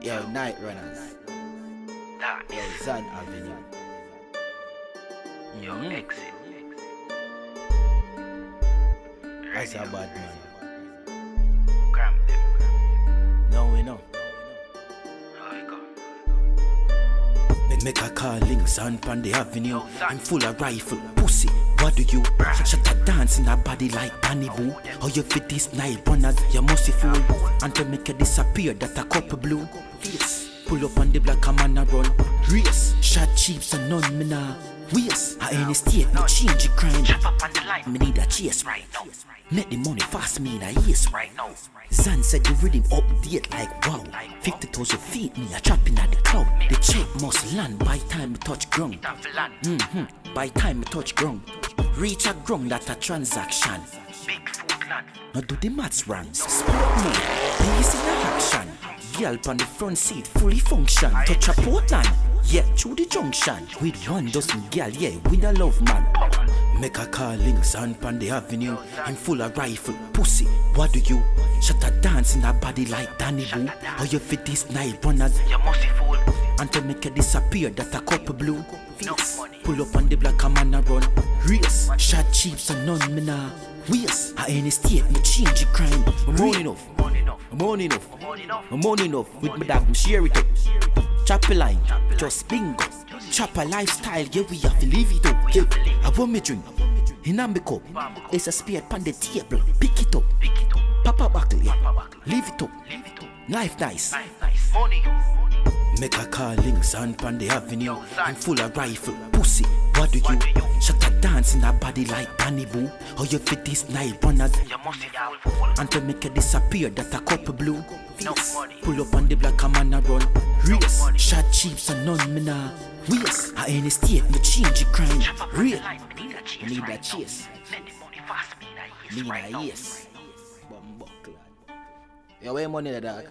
Yo, Night Runners. That Yo, Zan Avenue. your Mhm. exit. That's a bad man. Make a calling, son pan the avenue. I'm full of rifle, pussy. What do you? Shut a dance in a body like Danny Boo. How you fit this night runners? You must be fool. Until make it disappear, that a couple blue. Yes. Pull up on the black a man a run. Race. Shot cheaps and none me nah. Waste. I ain't state, me change the crime. Chop up on the line. Me need a chase Right now. Make the money fast, me in a yes Right now. Zan said the rhythm update like wow 50,000 feet, me a trapping at the cloud The must land by time me touch ground. Time for land. hmm By time me touch ground. Reach a ground that a transaction. Big food land. Now do the maths wrong Sport mode, peace in a action. Girl on the front seat, fully function. Touch a Portland, yeah, through the junction. With one dozen girl, yeah, with a love man. Make a calling, son pan the avenue. I'm full of rifle, pussy, what do you? Shut a dance in a body like Danny Boo. How you fit this night runners You must be fool. Until make it disappear, that a couple blue. Face. Pull up on the black a man a run Race, shot cheaps and none me nah. Waste, I ain't state, me change the crime. I'm on enough. I'm on enough. I'm on enough with my dog, I'm share it up. Chop a line, just bingo. Chop a lifestyle, yeah we have to live it up. Yeah. I want me drink, in a me cup. There's a spade on the table, pick it up. Pick it up. Papa buckle, yeah, leave it up. Leave. Life nice. Nice, nice. Money. Make a calling, son pan the avenue. I'm full of rifle, pussy. What do you? Do you? Shut a dance in a body like Danny Boo. How you fit this night runners? You must be fool. Until make it disappear, that a couple blue. No Face. Pull up on the black a man a run. Race, money. shot cheaps and none me nah. Waste, I ain't state, me change the crime. Chop up on the Real. Me need a chase Me need right a now. chase. The money fast. Need a yes me right nah now. Yo, where money the dog?